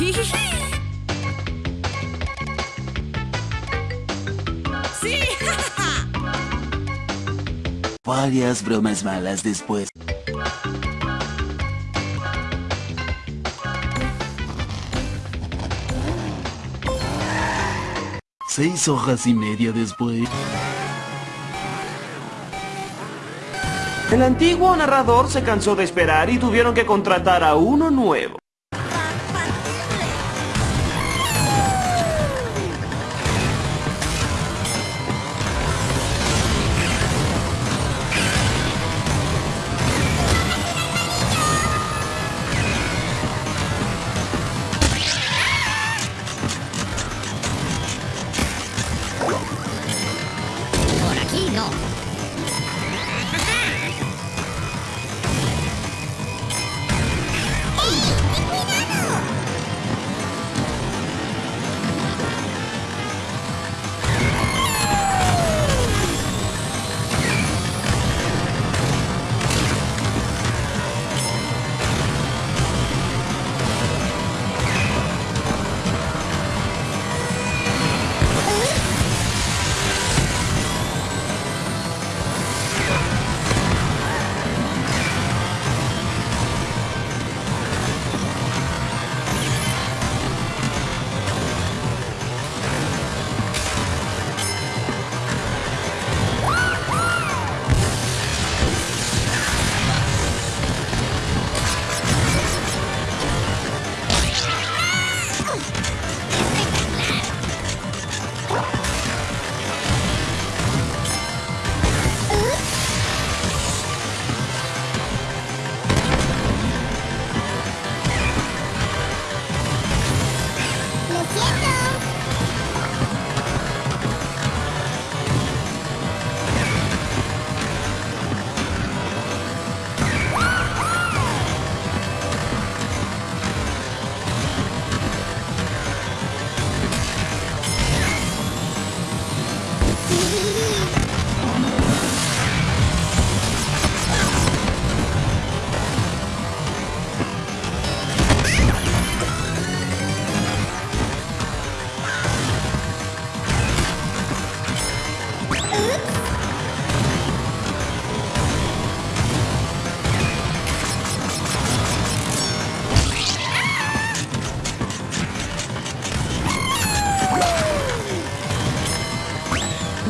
¡Sí! Varias bromas malas después. Seis hojas y media después. El antiguo narrador se cansó de esperar y tuvieron que contratar a uno nuevo. 闹。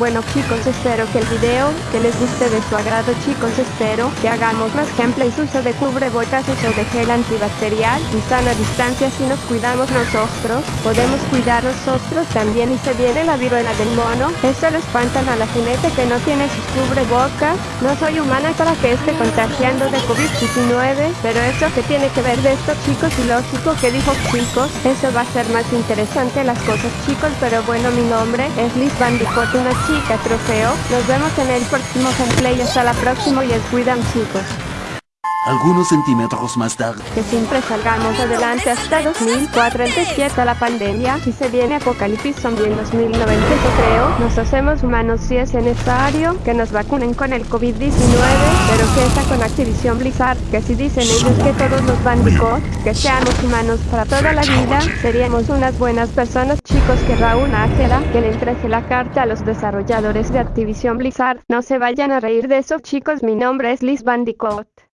Bueno chicos, espero que el video que les guste de su agrado chicos, espero que hagamos más gameplays, uso de cubrebocas, uso de gel antibacterial y sana distancia si nos cuidamos nosotros, podemos cuidar nosotros también y se viene la viruela del mono, esto lo espantan a la jinete que no tiene sus cubrebocas, no soy humana para que esté contagiando de COVID-19, pero eso que tiene que ver de esto chicos y lógico que dijo chicos, eso va a ser más interesante las cosas chicos, pero bueno mi nombre es Liz Bandicoot, una chica trofeo. Nos vemos en el próximo gameplay. Hasta la próxima y cuidan chicos. Algunos centímetros más tarde. Que siempre salgamos adelante hasta 2047 la pandemia. Si se viene apocalipsis zombie en 2090 creo. Nos hacemos humanos si es necesario. Que nos vacunen con el COVID-19. Pero que está con Activision Blizzard. Que si dicen ellos que todos los bandicots. Que seamos humanos para toda la vida. Seríamos unas buenas personas chicos que Raúl Ángela. Que le entregue la carta a los desarrolladores de Activision Blizzard. No se vayan a reír de eso chicos. Mi nombre es Liz Bandicoot.